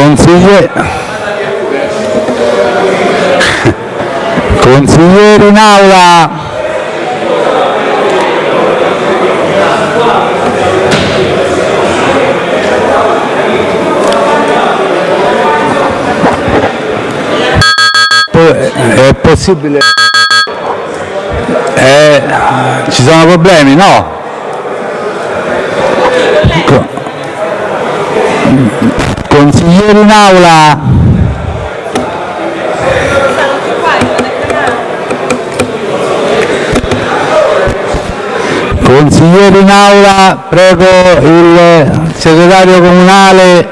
Consigliere, consigliere in aula. È possibile? Eh, ci sono problemi? No? Consiglieri in aula. Consiglieri in aula, prego il segretario comunale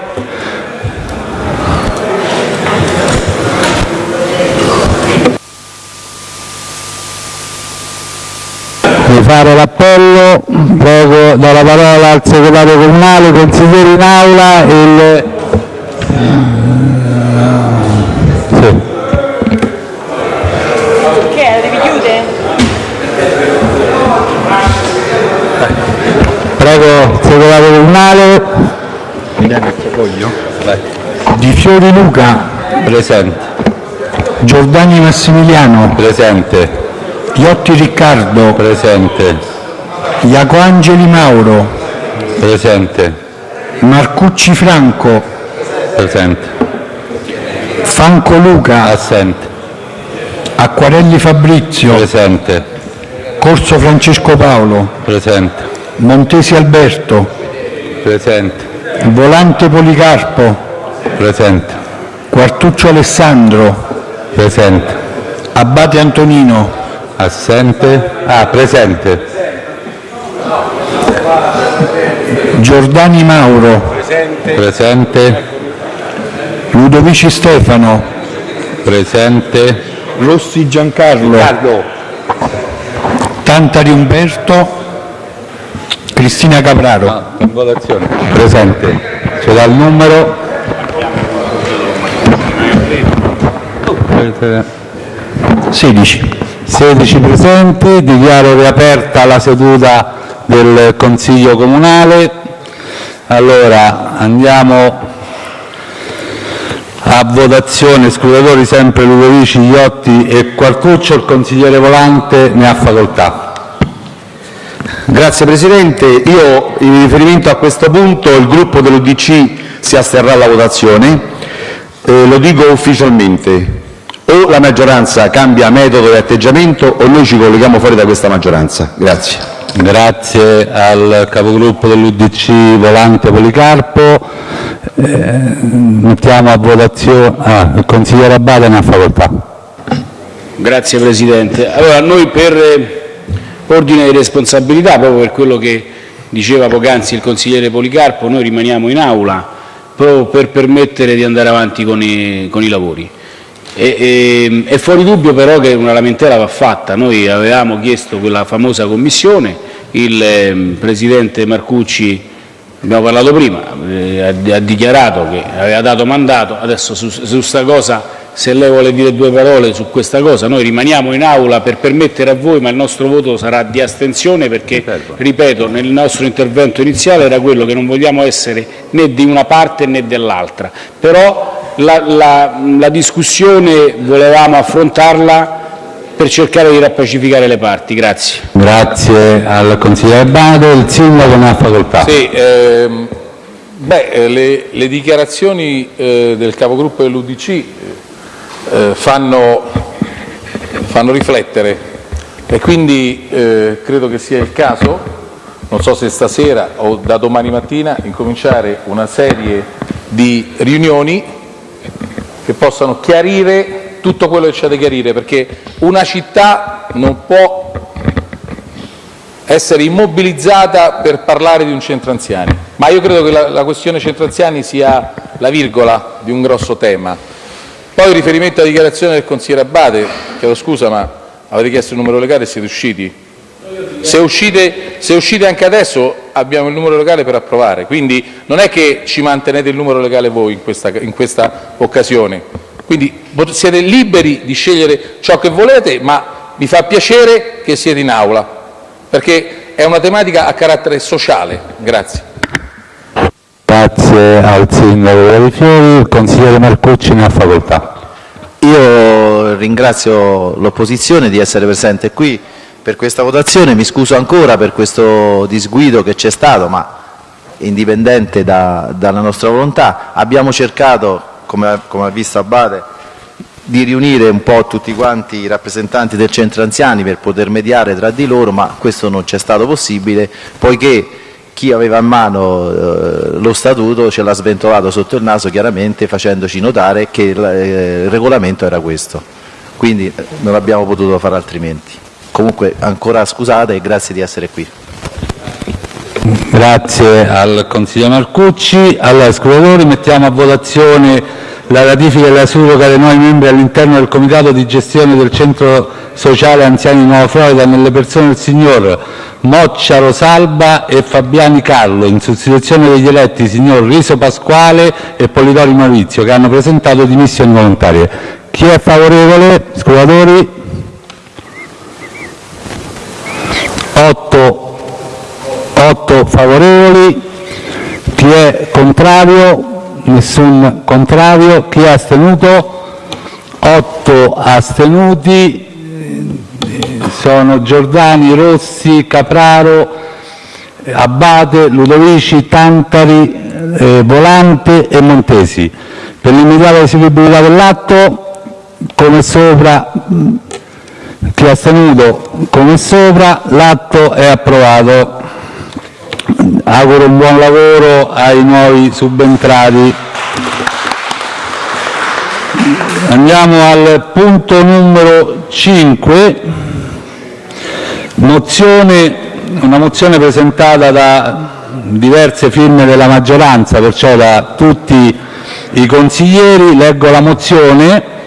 di fare l'appello. Prego, do la parola al segretario comunale, consiglieri in aula. Il... Sì. Che? La devi chiudere? Prego, segretario comunale. Di Fiori Luca. Presente. Giordani Massimiliano. Presente. Iotti Riccardo. Presente. Iacoangeli Mauro. Presente. Marcucci Franco. Presente. Franco Luca. Assente. Acquarelli Fabrizio. Presente. Corso Francesco Paolo. Presente. Montesi Alberto. Presente. Volante Policarpo. Presente. Quartuccio Alessandro. Presente. Abate Antonino. Assente. Ah, presente. Giordani Mauro. Presente. Ludovici Stefano. Presente. Rossi Giancarlo. Tantari Umberto. Cristina Capraro. Ah, in votazione. Presente. Ce l'ha il numero? 16. 16 presenti, dichiaro riaperta la seduta del Consiglio Comunale. Allora, andiamo a votazione, scrutatori sempre Ludovici, Iotti e Quartuccio, il consigliere Volante ne ha facoltà. Grazie Presidente. Io, in riferimento a questo punto, il Gruppo dell'UDC si asterrà alla votazione. Eh, lo dico ufficialmente. O la maggioranza cambia metodo e atteggiamento o noi ci colleghiamo fuori da questa maggioranza. Grazie. Grazie al capogruppo dell'UDC Volante Policarpo. Eh, mettiamo a votazione. Ah, il consigliere Abate ne ha facoltà. Grazie Presidente. Allora, noi per eh, ordine di responsabilità, proprio per quello che diceva poc'anzi il consigliere Policarpo, noi rimaniamo in aula proprio per permettere di andare avanti con i, con i lavori. E, e, è fuori dubbio però che una lamentela va fatta. Noi avevamo chiesto quella famosa commissione, il eh, Presidente Marcucci, abbiamo parlato prima, eh, ha, ha dichiarato che aveva dato mandato, adesso su questa cosa se lei vuole dire due parole su questa cosa, noi rimaniamo in aula per permettere a voi, ma il nostro voto sarà di astensione perché, ripeto, nel nostro intervento iniziale era quello che non vogliamo essere né di una parte né dell'altra. Però la, la, la discussione volevamo affrontarla per cercare di rappacificare le parti. Grazie. Grazie al consigliere Abate. Il sindaco ne ha facoltà. Sì, ehm, beh, eh, le, le dichiarazioni eh, del capogruppo dell'UDC eh, fanno, fanno riflettere e quindi eh, credo che sia il caso, non so se stasera o da domani mattina, incominciare una serie di riunioni che possano chiarire tutto quello che c'è da chiarire, perché una città non può essere immobilizzata per parlare di un centro anziani, ma io credo che la, la questione centro anziani sia la virgola di un grosso tema. Poi riferimento alla dichiarazione del consigliere Abate, chiedo scusa ma avete chiesto il numero legale e siete usciti? Se uscite, se uscite anche adesso abbiamo il numero legale per approvare, quindi non è che ci mantenete il numero legale voi in questa, in questa occasione. Quindi siete liberi di scegliere ciò che volete, ma mi fa piacere che siete in aula, perché è una tematica a carattere sociale. Grazie. Grazie al Sindaco Fiori. Il consigliere Marcucci ne ha facoltà. Io ringrazio l'opposizione di essere presente qui per questa votazione, mi scuso ancora per questo disguido che c'è stato, ma indipendente da, dalla nostra volontà. Abbiamo cercato, come, come ha visto Abate, di riunire un po' tutti quanti i rappresentanti del centro anziani per poter mediare tra di loro, ma questo non c'è stato possibile, poiché chi aveva a mano eh, lo statuto ce l'ha sventolato sotto il naso chiaramente facendoci notare che il, eh, il regolamento era questo. Quindi eh, non abbiamo potuto fare altrimenti. Comunque ancora scusate e grazie di essere qui. Grazie al consigliere Marcucci. Allora, scrutatori, mettiamo a votazione la ratifica e la surroga dei nuovi membri all'interno del comitato di gestione del centro sociale anziani di Nuova Florida nelle persone del signor Moccia Rosalba e Fabiani Carlo, in sostituzione degli eletti signor Riso Pasquale e Polidori Maurizio, che hanno presentato dimissioni volontarie. Chi è favorevole? Scrutatori? 8 8 favorevoli, chi è contrario? Nessun contrario, chi è astenuto? 8 astenuti, sono Giordani, Rossi, Capraro, Abate, Ludovici, Tantari, eh, Volante e Montesi. Per l'immediata eseguibilità dell'atto, come sopra, chi è astenuto come sopra, l'atto è approvato. Auguro un buon lavoro ai nuovi subentrati. Andiamo al punto numero 5, mozione, una mozione presentata da diverse firme della maggioranza, perciò da tutti i consiglieri. Leggo la mozione,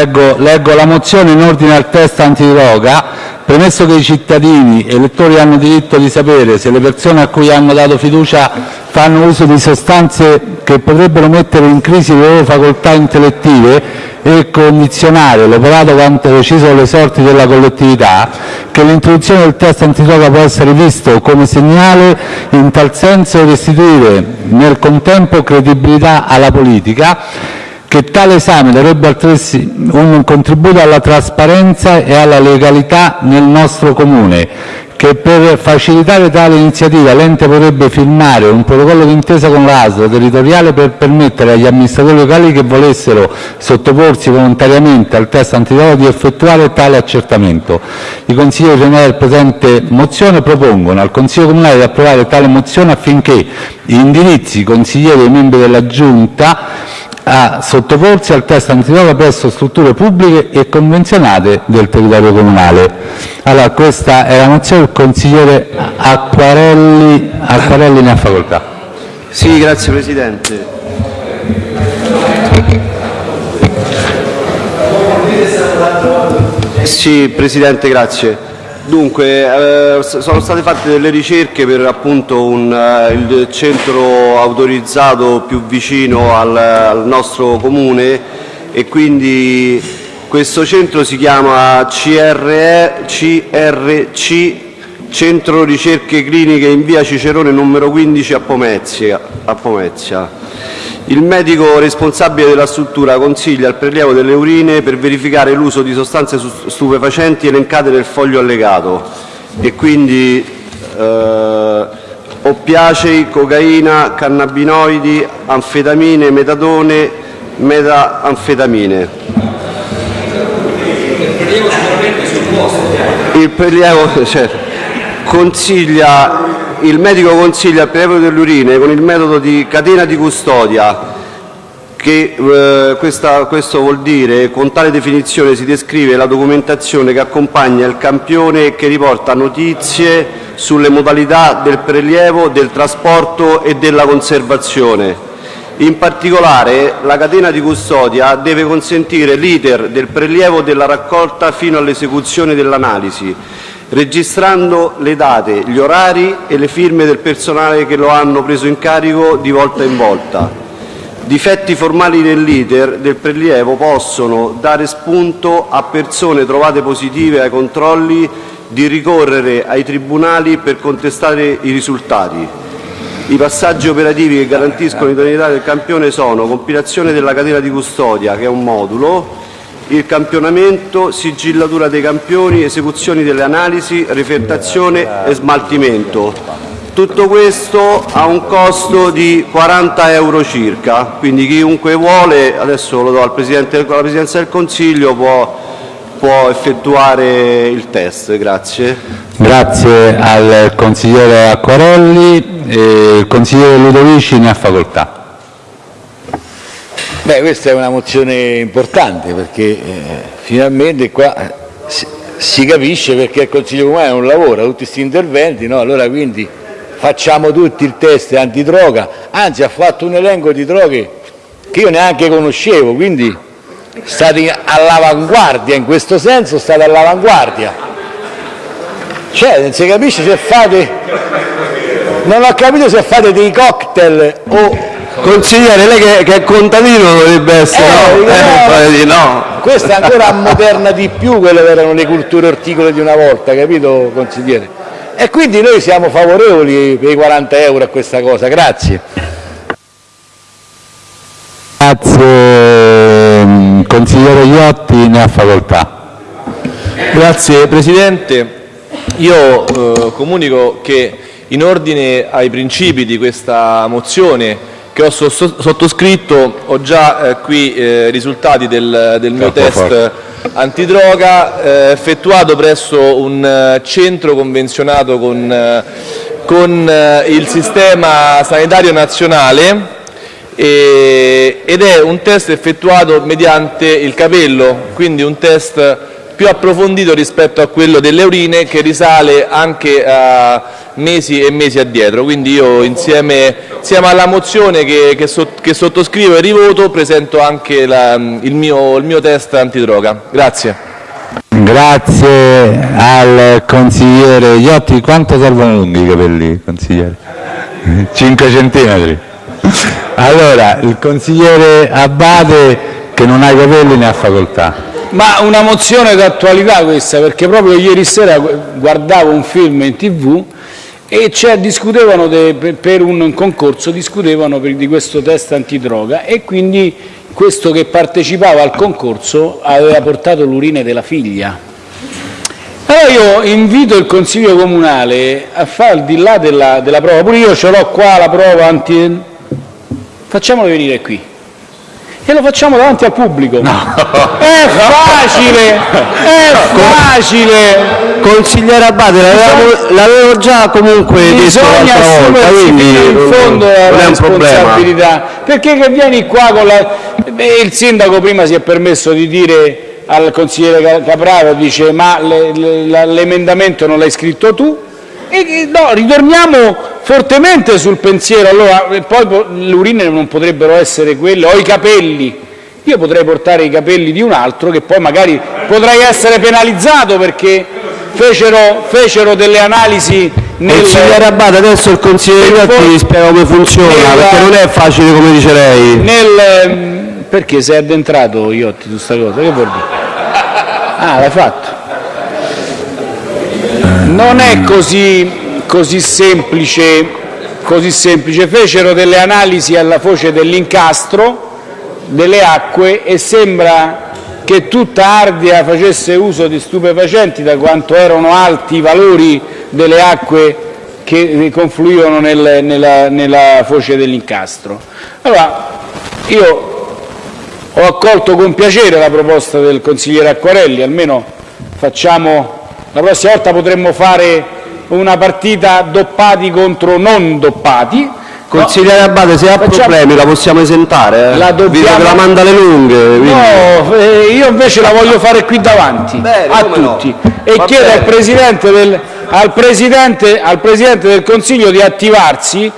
leggo, la mozione in ordine al testo antidroga. Premesso che i cittadini elettori hanno diritto di sapere se le persone a cui hanno dato fiducia fanno uso di sostanze che potrebbero mettere in crisi le loro facoltà intellettive e condizionare l'operato quanto deciso dalle sorti della collettività, che l'introduzione del test antidroga può essere visto come segnale in tal senso e restituire nel contempo credibilità alla politica, che tale esame darebbe altresì un contributo alla trasparenza e alla legalità nel nostro Comune, che per facilitare tale iniziativa l'ente potrebbe firmare un protocollo d'intesa con la territoriale per permettere agli amministratori locali che volessero sottoporsi volontariamente al test antidroga di effettuare tale accertamento. I consiglieri generali del presente mozione propongono al Consiglio Comunale di approvare tale mozione affinché indirizzi i consiglieri e i membri della Giunta a sottoporsi al test antidroga presso strutture pubbliche e convenzionate del territorio comunale. Allora, questa è la mozione, il consigliere Acquarelli, Acquarelli ne ha facoltà. Sì, grazie Presidente. Sì, Presidente, grazie. Dunque, eh, sono state fatte delle ricerche per appunto un, eh, il centro autorizzato più vicino al, al nostro comune e quindi questo centro si chiama CRE, CRC, Centro Ricerche Cliniche in via Cicerone numero 15 a Pomezia. A Pomezia. Il medico responsabile della struttura consiglia il prelievo delle urine per verificare l'uso di sostanze stupefacenti elencate nel foglio allegato e quindi eh, oppiacei, cocaina, cannabinoidi, anfetamine, metadone, metanfetamine. Il prelievo certo, consiglia il medico consiglia il prelievo delle urine con il metodo di catena di custodia che eh, questo vuol dire con tale definizione si descrive la documentazione che accompagna il campione e che riporta notizie sulle modalità del prelievo, del trasporto e della conservazione. In particolare la catena di custodia deve consentire l'iter del prelievo della raccolta fino all'esecuzione dell'analisi registrando le date, gli orari e le firme del personale che lo hanno preso in carico di volta in volta. Difetti formali nell'*iter* del prelievo possono dare spunto a persone trovate positive ai controlli di ricorrere ai tribunali per contestare i risultati. I passaggi operativi che garantiscono l'idoneità del campione sono compilazione della catena di custodia, che è un modulo, il campionamento, sigillatura dei campioni, esecuzioni delle analisi, refertazione e smaltimento. Tutto questo ha un costo di 40 euro circa, quindi chiunque vuole, adesso lo do alla Presidenza del Consiglio, può, può effettuare il test. Grazie. Grazie al consigliere Acquarelli. Il consigliere Ludovici ne ha facoltà. Beh, questa è una mozione importante perché eh, finalmente qua eh, si, si, capisce perché il Consiglio Comunale non lavora, tutti questi interventi, no? allora quindi facciamo tutti il test antidroga, anzi ha fatto un elenco di droghe che io neanche conoscevo, quindi state all'avanguardia, in questo senso state all'avanguardia. Cioè, non si capisce se fate non ho capito se fate dei cocktail o... Consigliere, lei che, che è contadino dovrebbe essere, eh, no? Eh, no. Questa ancora moderna di più quelle che erano le culture orticole di una volta, capito consigliere? E quindi noi siamo favorevoli per i 40 euro a questa cosa, grazie. Grazie, consigliere Iotti ne ha facoltà. Grazie Presidente, io eh, comunico che in ordine ai principi di questa mozione che ho sottoscritto ho già eh, qui eh, risultati del, del mio test antidroga eh, effettuato presso un centro convenzionato con, con il sistema sanitario nazionale e, ed è un test effettuato mediante il capello, quindi un test più approfondito rispetto a quello delle urine che risale anche a mesi e mesi addietro. Quindi io insieme, insieme alla mozione che, che, so, che, sottoscrivo e rivoto presento anche la, il, mio, il mio test antidroga. Grazie. Grazie al consigliere Iotti. Quanto servono lunghi i capelli, consigliere? 5 centimetri. Allora, il consigliere Abate che non ha i capelli ne ha facoltà. Ma una mozione d'attualità questa, perché proprio ieri sera guardavo un film in tv e discutevano de, per un concorso discutevano per, di questo test antidroga e quindi questo che partecipava al concorso aveva portato l'urine della figlia. Allora io invito il Consiglio Comunale a fare al di là della, della prova, pure io ce l'ho qua la prova anti... facciamolo venire qui e lo facciamo davanti al pubblico. No. È facile, è facile. Consigliere Abate, l'avevo già comunque Bisogna detto l'altra volta, quindi in fondo la responsabilità. Perché che vieni qua con la... Beh, il sindaco prima si è permesso di dire al consigliere Capraro, dice ma l'emendamento non l'hai scritto tu? E, no, ritorniamo fortemente sul pensiero, allora, poi le urine non potrebbero essere quelle, o i capelli, io potrei portare i capelli di un altro che poi magari potrei essere penalizzato perché fecero, fecero delle analisi nel... Consigliere Abate, adesso il consigliere Iotti vi spiega come funziona, nel, perché non è facile come dice lei. Nel, perché sei addentrato Iotti su questa cosa? Che vuol dire? Ah, l'hai fatto. Non è così, semplice. Fecero delle analisi alla foce dell'incastro delle acque e sembra che tutta Ardea facesse uso di stupefacenti da quanto erano alti i valori delle acque che confluivano nel, nella, nella foce dell'incastro. Allora, io ho accolto con piacere la proposta del consigliere Acquarelli, almeno facciamo la prossima volta potremmo fare una partita doppati contro non doppati. Consigliere Abate, se ha Facciamo... problemi la possiamo esentare, eh? la dobbiamo... la manda le lunghe. Quindi... No, eh, io invece la voglio fare qui davanti, Bene, a tutti. No. E Va chiedo al presidente, del, al, presidente, al Presidente del Consiglio di attivarsi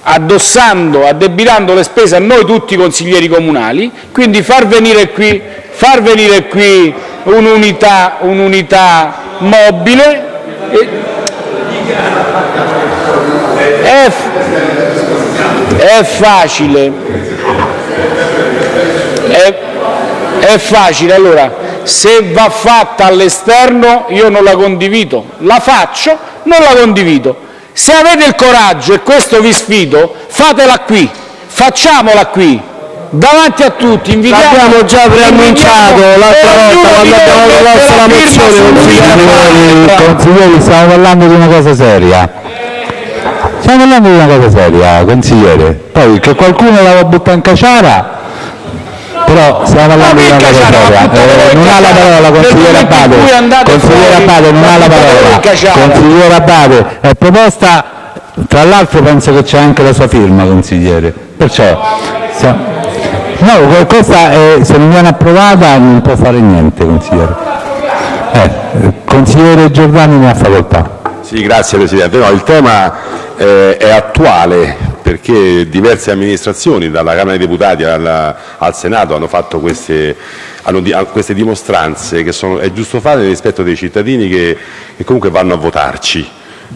addossando, addebitando le spese a noi tutti i consiglieri comunali, quindi far venire qui, far venire qui un'unità, un'unità mobile. È, è facile, è, è facile, allora se va fatta all'esterno io non la condivido, la faccio, non la condivido. Se avete il coraggio, e questo vi sfido, fatela qui, facciamola qui, davanti a tutti, invitiamo... L'abbiamo già preannunciato l'altra volta quando abbiamo proposto la mozione, consiglieri, stiamo parlando di una cosa seria. Stiamo parlando di una cosa seria, consigliere. Poi che qualcuno la butta in caciara, però stiamo parlando di una cosa seria. Eh, non ha la parola, consigliere Abate. Consigliere Abate, non ha la parola. Consigliere Abate, è proposta, tra l'altro penso che c'è anche la sua firma, consigliere. Perciò, sta- no, questa è- se non viene approvata non può fare niente, consigliere. Eh, consigliere Giordani ne ha facoltà. Sì, grazie Presidente. No, il tema eh, è attuale perché diverse amministrazioni, dalla Camera dei Deputati alla- al Senato, hanno fatto queste, hanno di- queste dimostranze che sono, è giusto fare nel rispetto dei cittadini che, che comunque vanno a votarci.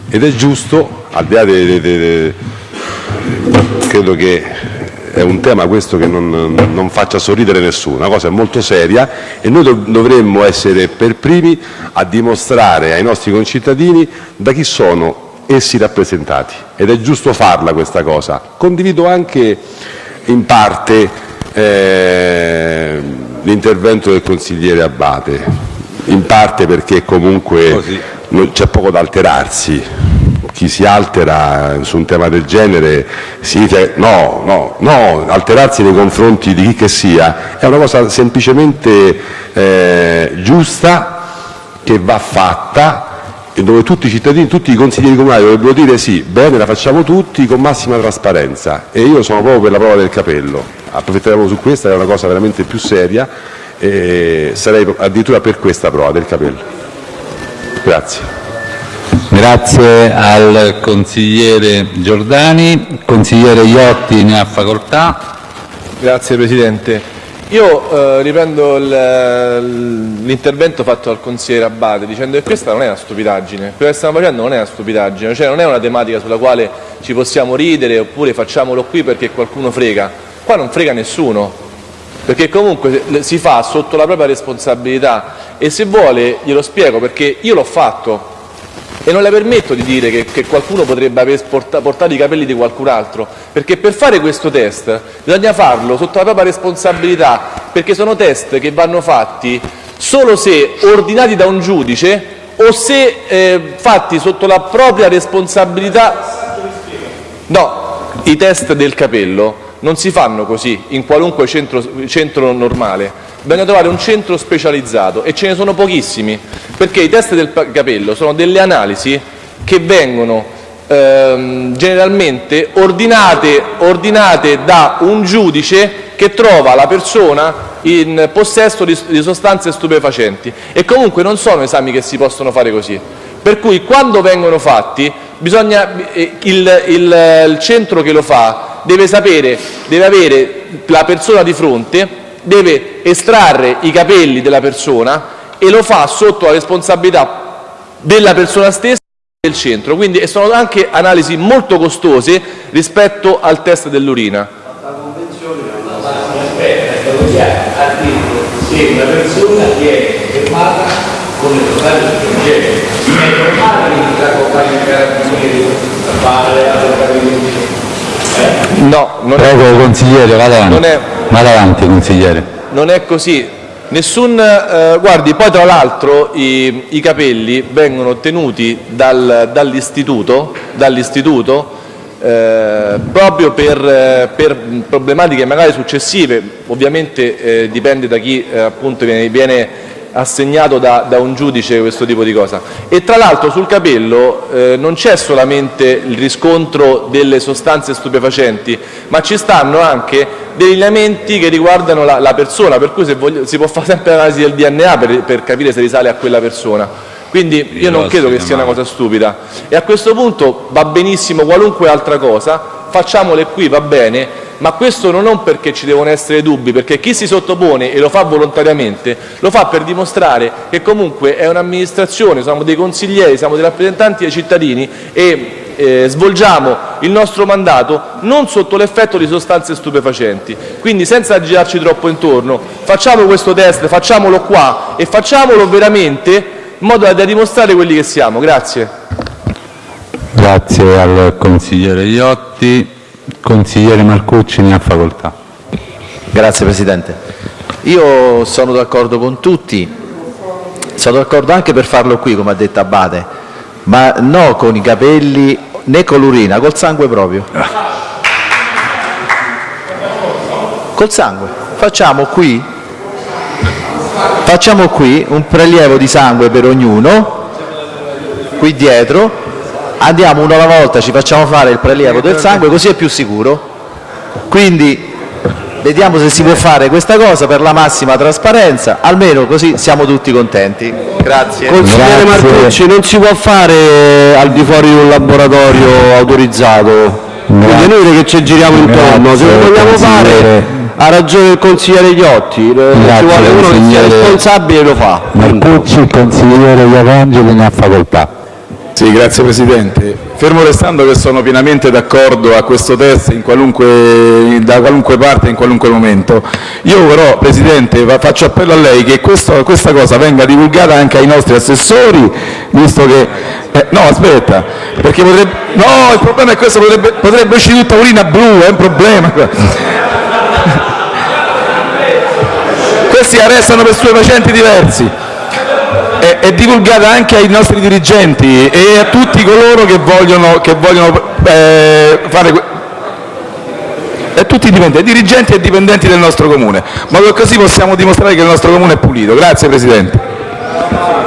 Ed è giusto, al di là de- de- credo che è un tema questo che non, non faccia sorridere nessuno, una cosa molto seria e noi dov- dovremmo essere per primi a dimostrare ai nostri concittadini da chi sono essi rappresentati ed è giusto farla questa cosa. Condivido anche in parte eh, l'intervento del consigliere Abbate, in parte perché comunque c'è poco da alterarsi chi si altera su un tema del genere no, no, no, alterarsi nei confronti di chi che sia è una cosa semplicemente eh, giusta che va fatta e dove tutti i cittadini, tutti i consiglieri comunali dovrebbero dire sì, bene, la facciamo tutti con massima trasparenza e io sono proprio per la prova del capello, approfitteremo su questa, è una cosa veramente più seria e sarei addirittura per questa prova del capello. Grazie. Grazie al consigliere Giordani. Consigliere Iotti ne ha facoltà. Grazie Presidente. Io eh, riprendo l'intervento fatto dal consigliere Abbate dicendo che questa non è una stupidaggine, quello che stiamo facendo non è una stupidaggine, cioè non è una tematica sulla quale ci possiamo ridere oppure facciamolo qui perché qualcuno frega. Qua non frega nessuno, perché comunque si fa sotto la propria responsabilità e se vuole glielo spiego perché io l'ho fatto e non le permetto di dire che, che qualcuno potrebbe aver porta- portato i capelli di qualcun altro, perché per fare questo test bisogna farlo sotto la propria responsabilità, perché sono test che vanno fatti solo se ordinati da un giudice o se eh, fatti sotto la propria responsabilità. No, i test del capello non si fanno così in qualunque centro, centro normale. Bisogna trovare un centro specializzato e ce ne sono pochissimi, perché i test del capello sono delle analisi che vengono ehm, generalmente ordinate, ordinate da un giudice che trova la persona in possesso di, di sostanze stupefacenti e comunque non sono esami che si possono fare così. Per cui quando vengono fatti bisogna, eh, il, il- il centro che lo fa deve sapere, deve avere la persona di fronte, deve estrarre i capelli della persona e lo fa sotto la responsabilità della persona stessa e del centro. Quindi sono anche analisi molto costose rispetto al test dell'urina. se una persona viene fermata con le sostanze stupefacenti è normale che la compagnia di carabinieri fare la carabinieri No, non è, Prego consigliere, vada avanti. Non è- Vada avanti consigliere. Non è così. Nessun, eh, guardi, poi tra l'altro i, i capelli vengono ottenuti dal- dall'istituto, dall'istituto eh, proprio per, per problematiche magari successive, ovviamente eh, dipende da chi eh, appunto viene, viene assegnato da, da un giudice questo tipo di cosa. E tra l'altro sul capello eh, non c'è solamente il riscontro delle sostanze stupefacenti, ma ci stanno anche degli elementi che riguardano la, la persona, per cui se voglio- si può fare sempre l'analisi del DNA per, per capire se risale a quella persona. Quindi io non credo che sia una cosa stupida. E a questo punto va benissimo qualunque altra cosa, facciamole qui, va bene, ma questo non perché ci devono essere dubbi, perché chi si sottopone e lo fa volontariamente, lo fa per dimostrare che comunque è un'amministrazione, siamo dei consiglieri, siamo dei rappresentanti dei cittadini e eh, svolgiamo il nostro mandato non sotto l'effetto di sostanze stupefacenti. Quindi senza girarci troppo intorno, facciamo questo test, facciamolo qua e facciamolo veramente in modo da dimostrare quelli che siamo. Grazie. Grazie al consigliere Iotti. Consigliere Marcucci ne ha facoltà. Grazie Presidente. Io sono d'accordo con tutti, sono d'accordo anche per farlo qui, come ha detto Abate, ma no con i capelli né con l'urina, col sangue proprio. Col sangue. Facciamo qui, facciamo qui un prelievo di sangue per ognuno, qui dietro, andiamo uno alla volta, ci facciamo fare il prelievo del sangue, così è più sicuro. Quindi vediamo se si può fare questa cosa per la massima trasparenza, almeno così siamo tutti contenti. Grazie. Consigliere Marcucci, non si può fare al di fuori di un laboratorio autorizzato. È inutile che ci giriamo intorno, se lo Grazie, vogliamo fare ha ragione il consigliere Iotti, eh, ci Grazie, vuole uno che sia responsabile e lo fa. Marcucci, il consigliere Iacangeli ne ha facoltà. Sì, grazie Presidente. Fermo restando che sono pienamente d'accordo a questo test in qualunque, da qualunque parte, in qualunque momento, io però Presidente fa- faccio appello a lei che questa cosa venga divulgata anche ai nostri assessori, visto che... eh, no, aspetta, perché potrebbe... No, il problema è questo, potrebbe, potrebbe uscire tutta urina blu, è un problema. Questi arrestano per stupefacenti diversi è, divulgata anche ai nostri dirigenti e a tutti coloro che vogliono, che vogliono eh, fare a tutti i dipendenti, dirigenti e dipendenti del nostro comune, che così possiamo dimostrare che il nostro comune è pulito. Grazie Presidente.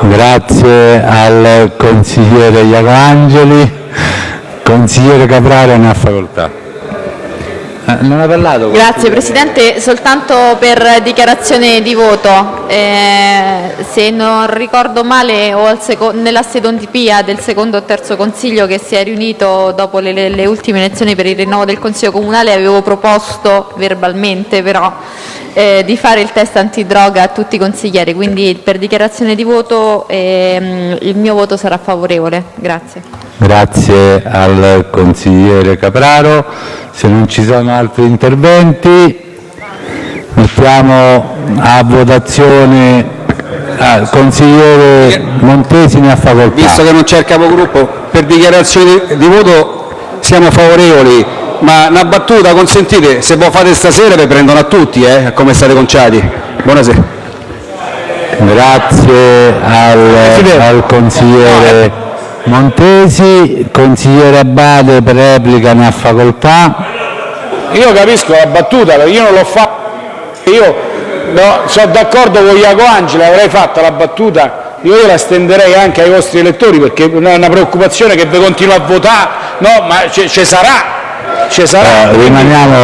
Grazie al consigliere Iacangeli. Consigliere Capraro ne ha facoltà. Eh, non ha parlato? Grazie Presidente, soltanto per dichiarazione di voto. Eh, se non ricordo male o nella sedondipia del secondo o terzo consiglio che si è riunito dopo le, le- le ultime elezioni per il rinnovo del Consiglio Comunale avevo proposto verbalmente però eh, di fare il test antidroga a tutti i consiglieri, quindi per dichiarazione di voto ehm, il mio voto sarà favorevole. Grazie. Grazie al consigliere Capraro. Se non ci sono altri interventi, mettiamo a votazione. Ah, il consigliere Montesi ne ha facoltà. Visto che non c'è il capogruppo, per dichiarazione di, voto siamo favorevoli, ma una battuta consentite, se voi fate stasera vi prendono a tutti, eh, come state conciati. Buonasera. Grazie al, al consigliere Montesi. Consigliere Abate per replica ne ha facoltà. Io capisco la battuta, io non l'ho fatta, io no, sono d'accordo con Iaco Angela, avrei fatto la battuta, io la estenderei anche ai vostri elettori perché è una preoccupazione che vi continua a votare, no, ma ci sarà, ci sarà. Eh, rimaniamo,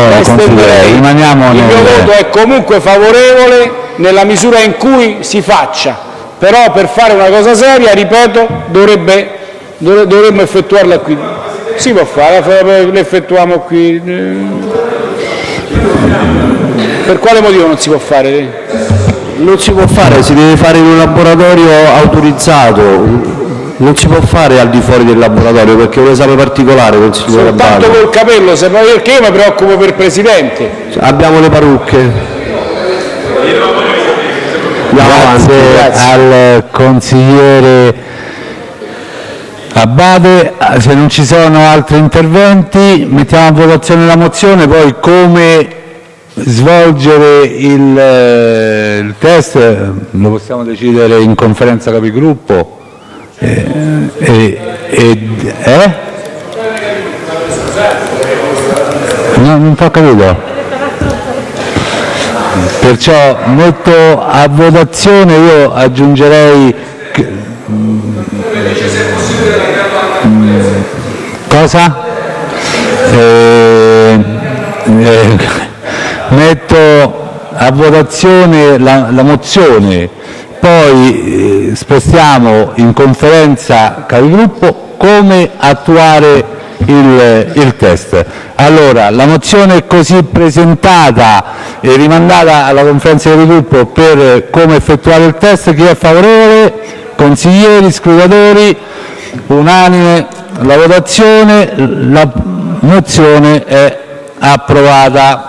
rimaniamo Il mio nel- voto è comunque favorevole nella misura in cui si faccia, però per fare una cosa seria, ripeto, dovrebbe, dovre- dovremmo effettuarla qui. Si può fare, l'effettuiamo qui. Per quale motivo non si può fare? Non si può fare, si deve fare in un laboratorio autorizzato, non si può fare al di fuori del laboratorio perché è un esame particolare, consigliere Soltanto col capello, se poi- perché io mi preoccupo per il Presidente. Abbiamo le parrucche. Andiamo avanti, Grazie al consigliere. Se non ci sono altri interventi, mettiamo a votazione la mozione, poi come svolgere il, eh, test eh, lo possiamo decidere in conferenza capigruppo. Eh, eh, eh? No, non ho capito. Perciò metto a votazione, io aggiungerei... Cosa? Eh, eh, metto a votazione la, la mozione, poi eh, spostiamo in conferenza capigruppo come attuare il, il test. Allora, la mozione così presentata e rimandata alla conferenza di gruppo per come effettuare il test. Chi è favorevole? Consiglieri, scrutatori? Unanime la votazione, la mozione è approvata.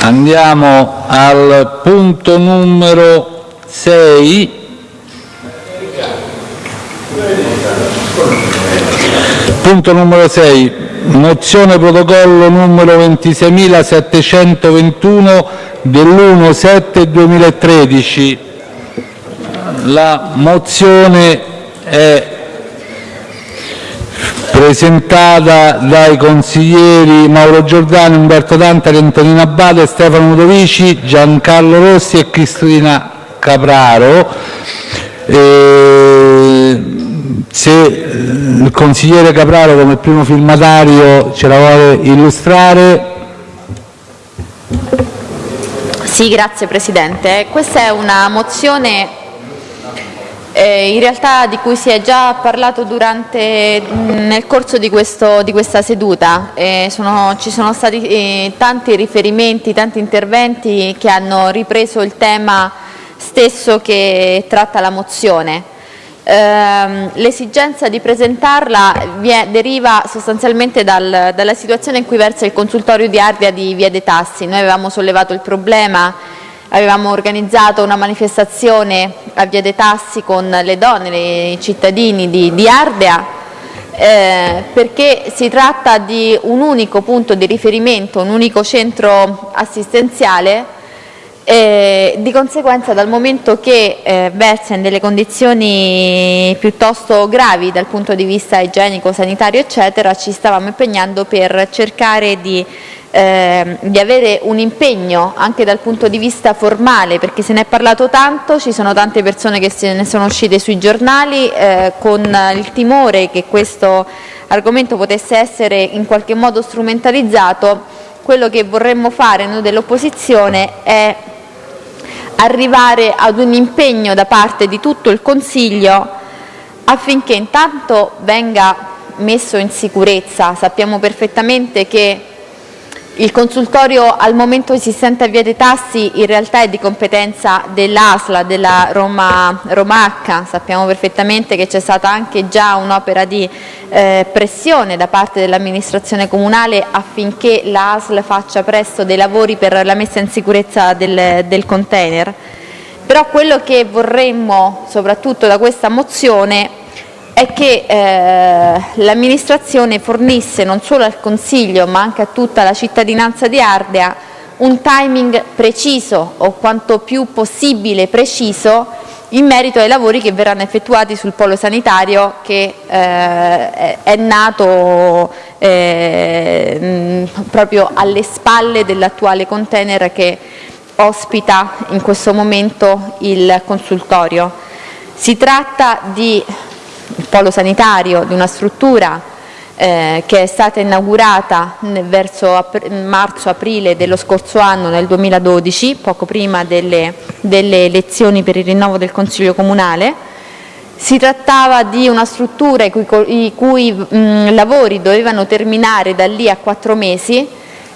Andiamo al punto numero 6. Punto numero 6. Mozione protocollo numero 26.721 dell'1-7-2013. La mozione è presentata dai consiglieri Mauro Giordani, Umberto Tantari, Antonino Abbate, Stefano Ludovici, Giancarlo Rossi e Cristina Capraro. E se il consigliere Capraro come primo firmatario ce la vuole illustrare. Sì, grazie Presidente. Questa è una mozione eh, in realtà di cui si è già parlato durante, nel corso di, questo, di questa seduta. Eh, sono, ci sono stati eh, tanti riferimenti, tanti interventi che hanno ripreso il tema stesso che tratta la mozione. Ehm, l'esigenza di presentarla deriva sostanzialmente dal, dalla situazione in cui versa il consultorio di Ardea di Via dei Tassi. Noi avevamo sollevato il problema, avevamo organizzato una manifestazione a Via dei Tassi con le donne, i cittadini di, di Ardea, eh, perché si tratta di un unico punto di riferimento, un unico centro assistenziale e di conseguenza dal momento che eh, versa in delle condizioni piuttosto gravi dal punto di vista igienico, sanitario eccetera, ci stavamo impegnando per cercare di, eh, di avere un impegno anche dal punto di vista formale perché se ne è parlato tanto, ci sono tante persone che se ne sono uscite sui giornali eh, con il timore che questo argomento potesse essere in qualche modo strumentalizzato, quello che vorremmo fare noi dell'opposizione è arrivare ad un impegno da parte di tutto il Consiglio affinché intanto venga messo in sicurezza. Sappiamo perfettamente che il consultorio al momento esistente a Via dei Tassi in realtà è di competenza dell'ASLA, della Roma, Romacca, sappiamo perfettamente che c'è stata anche già un'opera di eh, pressione da parte dell'amministrazione comunale affinché l'ASL faccia presto dei lavori per la messa in sicurezza del, del container. Però quello che vorremmo soprattutto da questa mozione è che eh, l'amministrazione fornisse non solo al Consiglio ma anche a tutta la cittadinanza di Ardea un timing preciso o quanto più possibile preciso in merito ai lavori che verranno effettuati sul polo sanitario che eh, è nato eh, proprio alle spalle dell'attuale container che ospita in questo momento il consultorio. Si tratta di il polo sanitario di una struttura eh, che è stata inaugurata verso marzo-aprile dello scorso anno, nel 2012, poco prima delle, delle elezioni per il rinnovo del Consiglio Comunale. Si trattava di una struttura i cui, i cui mh, lavori dovevano terminare da lì a quattro mesi,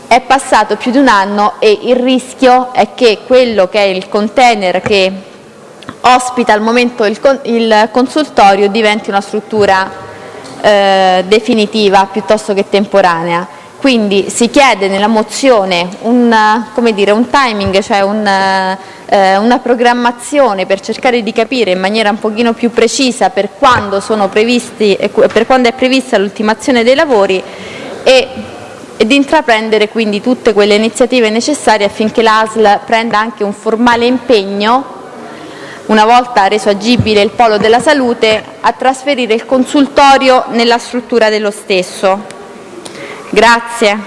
è passato più di un anno e il rischio è che quello che è il container che ospita al momento il, il consultorio diventi una struttura eh, definitiva piuttosto che temporanea. Quindi si chiede nella mozione un, dire, un timing, cioè un, eh, una programmazione per cercare di capire in maniera un pochino più precisa per quando, previsti, per quando è prevista l'ultimazione dei lavori e, e di intraprendere quindi tutte quelle iniziative necessarie affinché l'ASL prenda anche un formale impegno una volta reso agibile il polo della salute, a trasferire il consultorio nella struttura dello stesso. Grazie.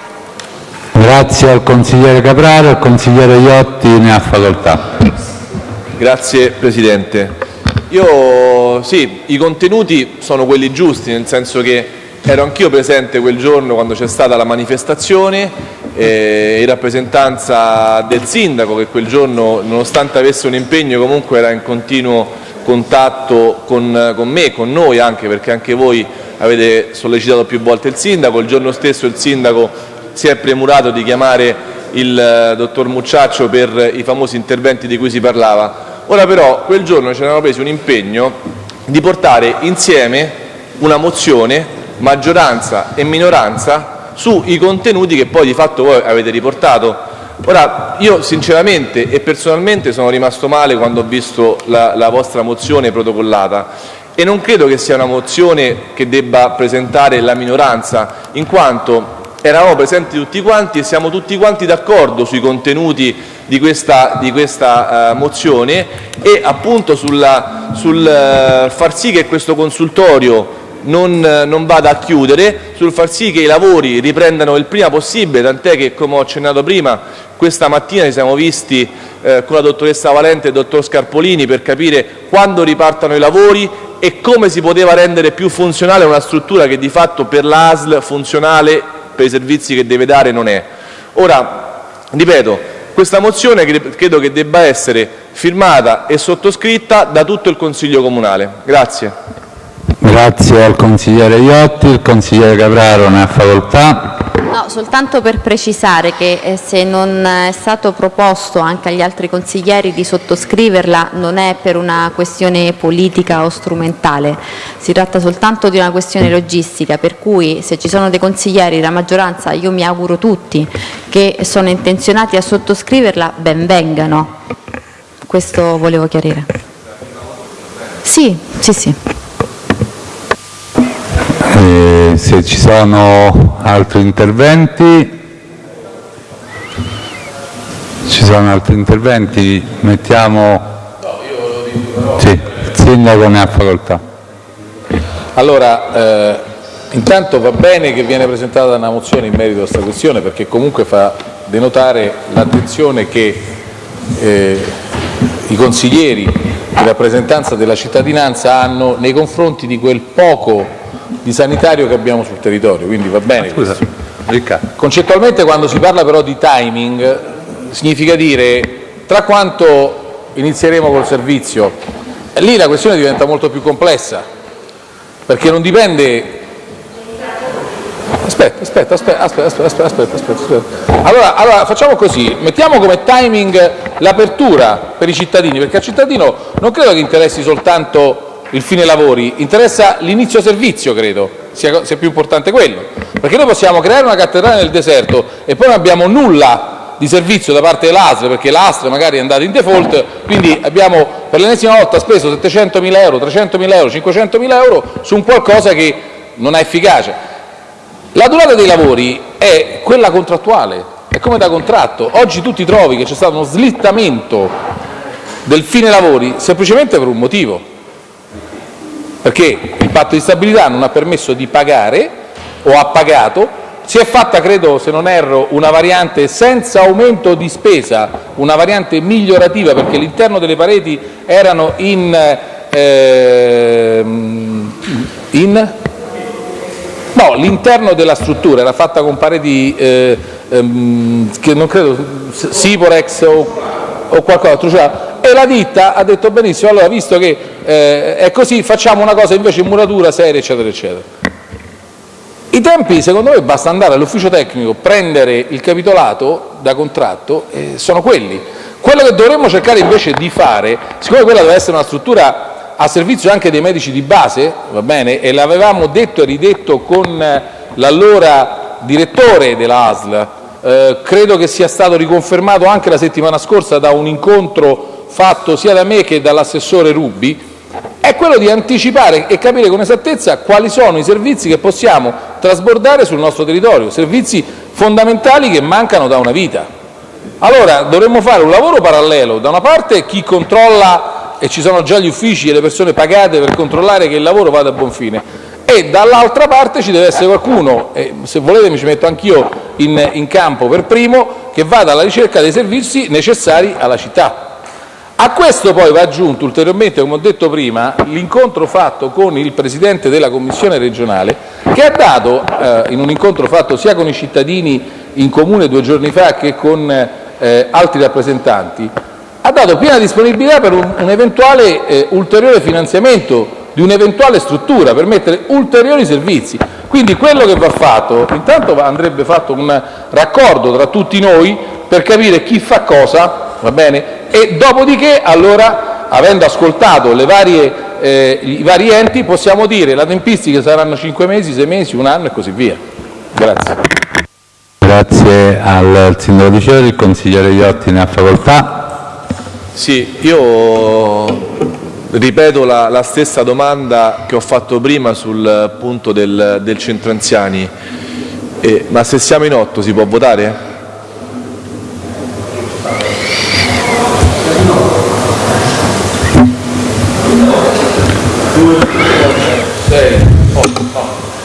Grazie al consigliere Capraro, il consigliere Iotti ne ha facoltà. Grazie Presidente. Io, sì, i contenuti sono quelli giusti, nel senso che ero anch'io presente quel giorno quando c'è stata la manifestazione eh, in rappresentanza del sindaco che quel giorno nonostante avesse un impegno comunque era in continuo contatto con, con me, con noi anche perché anche voi avete sollecitato più volte il sindaco, il giorno stesso il sindaco si è premurato di chiamare il eh, dottor Mucciaccio per i famosi interventi di cui si parlava. Ora però quel giorno ci eravamo presi un impegno di portare insieme una mozione maggioranza e minoranza sui contenuti che poi di fatto voi avete riportato. Ora, io sinceramente e personalmente sono rimasto male quando ho visto la, la vostra mozione protocollata e non credo che sia una mozione che debba presentare la minoranza, in quanto eravamo presenti tutti quanti e siamo tutti quanti d'accordo sui contenuti di questa, di questa uh, mozione e appunto sulla, sul uh, far sì che questo consultorio non, non, vada a chiudere, sul far sì che i lavori riprendano il prima possibile, tant'è che come ho accennato prima questa mattina ci siamo visti eh, con la dottoressa Valente e il dottor Scarpolini per capire quando ripartano i lavori e come si poteva rendere più funzionale una struttura che di fatto per l'ASL funzionale per i servizi che deve dare non è. Ora, ripeto, questa mozione credo che debba essere firmata e sottoscritta da tutto il Consiglio Comunale. Grazie. Grazie al consigliere Iotti, il consigliere Capraro ne ha facoltà. No, soltanto per precisare che eh, se non è stato proposto anche agli altri consiglieri di sottoscriverla non è per una questione politica o strumentale, si tratta soltanto di una questione logistica, per cui se ci sono dei consiglieri della maggioranza, io mi auguro tutti, che sono intenzionati a sottoscriverla, ben vengano. Questo volevo chiarire. Sì, sì, sì. Eh, se ci sono altri interventi, ci sono altri interventi, mettiamo... Sì, il sindaco ne ha facoltà. Allora, eh, intanto va bene che viene presentata una mozione in merito a questa questione perché comunque fa denotare l'attenzione che eh, i consiglieri di rappresentanza della cittadinanza hanno nei confronti di quel poco di sanitario che abbiamo sul territorio, quindi va bene Scusa, Concettualmente quando si parla però di timing significa dire tra quanto inizieremo col servizio, lì la questione diventa molto più complessa, perché non dipende Aspetta, aspetta, aspetta, aspetta, aspetta, aspetta, aspetta, aspetta. Allora, allora facciamo così, mettiamo come timing l'apertura per i cittadini, perché al cittadino non credo che interessi soltanto il fine lavori, interessa l'inizio servizio, credo sia, sia più importante quello, perché noi possiamo creare una cattedrale nel deserto e poi non abbiamo nulla di servizio da parte dell'ASL, perché l'ASL magari è andata in default, quindi abbiamo per l'ennesima volta speso 700.000 euro, 300.000 euro, 500.000 euro su un qualcosa che non è efficace. La durata dei lavori è quella contrattuale, è come da contratto. Oggi tu ti trovi che c'è stato uno slittamento del fine lavori semplicemente per un motivo, perché il patto di stabilità non ha permesso di pagare o ha pagato, si è fatta, credo se non erro, una variante senza aumento di spesa, una variante migliorativa perché l'interno delle pareti erano in, eh, in? No, l'interno della struttura era fatta con pareti eh, ehm, che non credo, Siporex o, o qualcos'altro, cioè e la ditta ha detto benissimo, allora visto che eh, è così facciamo una cosa invece in muratura seria eccetera eccetera. I tempi secondo me basta andare all'ufficio tecnico, prendere il capitolato da contratto e sono quelli. Quello che dovremmo cercare invece di fare, siccome quella deve essere una struttura a servizio anche dei medici di base, va bene, e l'avevamo detto e ridetto con l'allora direttore della ASL, eh, credo che sia stato riconfermato anche la settimana scorsa da un incontro fatto sia da me che dall'assessore Rubi, è quello di anticipare e capire con esattezza quali sono i servizi che possiamo trasbordare sul nostro territorio, servizi fondamentali che mancano da una vita. Allora dovremmo fare un lavoro parallelo, da una parte chi controlla e ci sono già gli uffici e le persone pagate per controllare che il lavoro vada a buon fine e dall'altra parte ci deve essere qualcuno, e se volete mi ci metto anch'io in, in campo per primo, che vada alla ricerca dei servizi necessari alla città. A questo poi va aggiunto ulteriormente, come ho detto prima, l'incontro fatto con il Presidente della Commissione regionale che ha dato, eh, in un incontro fatto sia con i cittadini in comune due giorni fa che con eh, altri rappresentanti, ha dato piena disponibilità per un, un eventuale eh, ulteriore finanziamento di un'eventuale struttura per mettere ulteriori servizi. Quindi quello che va fatto, intanto andrebbe fatto un raccordo tra tutti noi per capire chi fa cosa, va bene? e dopodiché, allora, avendo ascoltato le varie, eh, i vari enti, possiamo dire la tempistica saranno cinque mesi, sei mesi, un anno e così via. Grazie. Grazie. Al Sindaco Di Fiori, il consigliere Iotti ne ha facoltà. Sì, io ripeto la, la stessa domanda che ho fatto prima sul punto del, del centro anziani. Eh, ma se siamo in otto si può votare?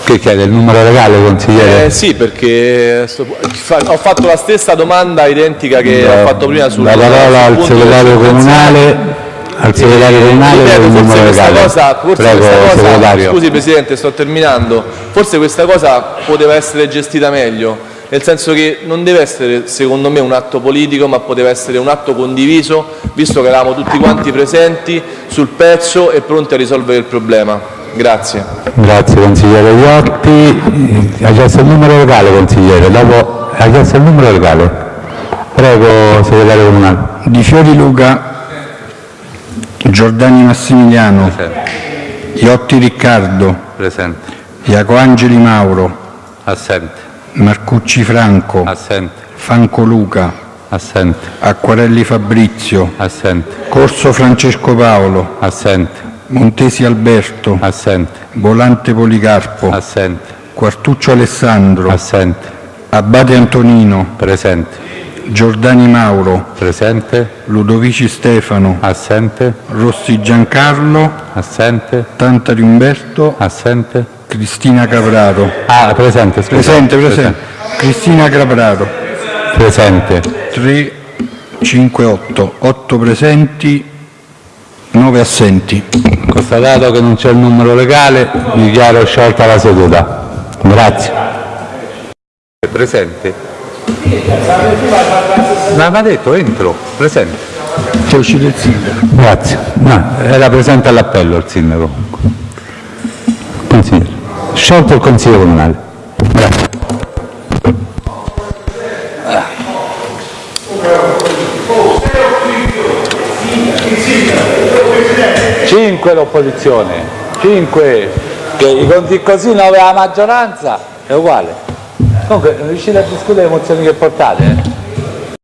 Che chiede il numero legale, consigliere? Eh, sì, perché ho fatto la stessa domanda identica che ho fatto prima sul La parola al segretario comunale, al segretario comunale per Ripeto, il numero questa legale. cosa, forse Prego, questa cosa- scusi Presidente, sto terminando, forse questa cosa poteva essere gestita meglio, nel senso che non deve essere secondo me un atto politico, ma poteva essere un atto condiviso, visto che eravamo tutti quanti presenti sul pezzo e pronti a risolvere il problema. Grazie. Grazie consigliere Iotti. Ha chiesto il numero legale, consigliere. Dopo ha chiesto il numero legale. Prego, segretario comunale. Di Fiori Luca, Giordani Massimiliano, Iotti Riccardo, Presente. Iacoangeli Mauro, Assente. Marcucci Franco, Assente. Fanco Luca, Assente. Acquarelli Fabrizio, Assente. Corso Francesco Paolo, Assente. Montesi Alberto, Assente. Volante Policarpo, Assente. Quartuccio Alessandro, Assente. Abate Antonino, Presente. Giordani Mauro, Presente. Ludovici Stefano, Assente. Rossi Giancarlo, Assente. Tantari Umberto, Assente. Cristina Capraro. Ah, presente, scusa. Presente, presente. Cristina Capraro. Presente. 3, 5, 8. 8 presenti, 9 assenti. Constatato che non c'è il numero legale, dichiaro sciolta la seduta. Grazie. Presente? Ma mi ha detto entro, presente. C'è uscito il sindaco. Grazie. No, era presente all'appello il sindaco. Consigliere. Sciolto il consiglio comunale. Grazie. Cinque l'opposizione, cinque, che i conti così nove la maggioranza è uguale. Comunque non riuscite a discutere le mozioni che portate? eh?